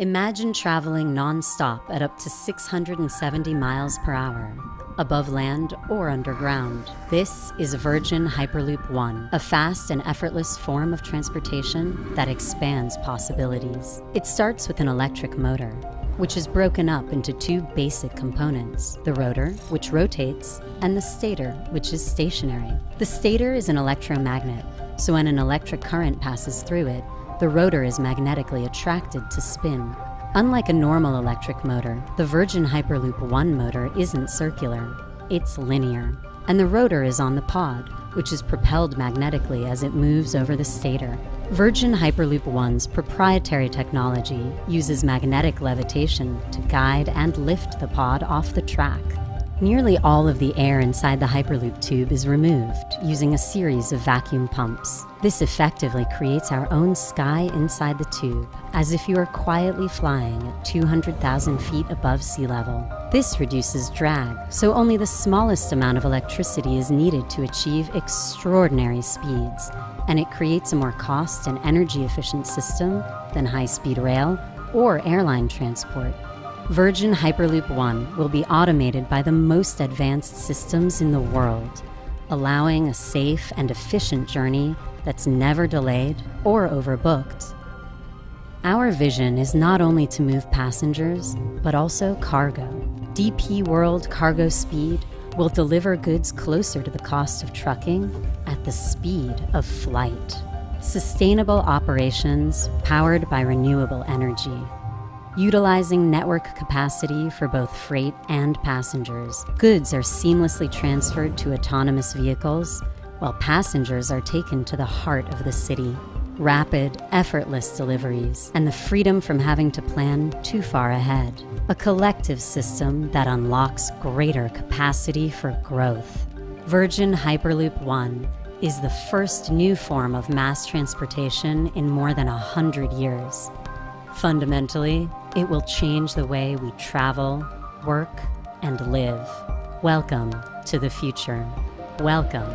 Imagine traveling non-stop at up to 670 miles per hour, above land or underground. This is Virgin Hyperloop One, a fast and effortless form of transportation that expands possibilities. It starts with an electric motor, which is broken up into two basic components, the rotor, which rotates, and the stator, which is stationary. The stator is an electromagnet, so when an electric current passes through it, the rotor is magnetically attracted to spin. Unlike a normal electric motor, the Virgin Hyperloop 1 motor isn't circular, it's linear. And the rotor is on the pod, which is propelled magnetically as it moves over the stator. Virgin Hyperloop 1's proprietary technology uses magnetic levitation to guide and lift the pod off the track. Nearly all of the air inside the Hyperloop tube is removed using a series of vacuum pumps. This effectively creates our own sky inside the tube, as if you are quietly flying at 200,000 feet above sea level. This reduces drag, so only the smallest amount of electricity is needed to achieve extraordinary speeds, and it creates a more cost and energy efficient system than high-speed rail or airline transport. Virgin Hyperloop One will be automated by the most advanced systems in the world, allowing a safe and efficient journey that's never delayed or overbooked. Our vision is not only to move passengers, but also cargo. DP World Cargo Speed will deliver goods closer to the cost of trucking at the speed of flight. Sustainable operations powered by renewable energy utilizing network capacity for both freight and passengers. Goods are seamlessly transferred to autonomous vehicles, while passengers are taken to the heart of the city. Rapid, effortless deliveries, and the freedom from having to plan too far ahead. A collective system that unlocks greater capacity for growth. Virgin Hyperloop One is the first new form of mass transportation in more than a hundred years. Fundamentally, it will change the way we travel, work, and live. Welcome to the future. Welcome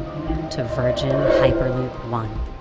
to Virgin Hyperloop One.